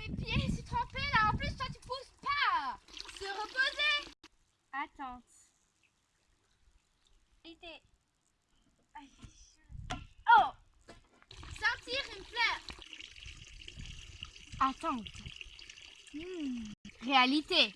mes pieds, je suis trempée là. En plus, toi, tu pousses pas. Se reposer. Attente. Réalité. Oh Sentir une fleur. Attente. Hmm. Réalité.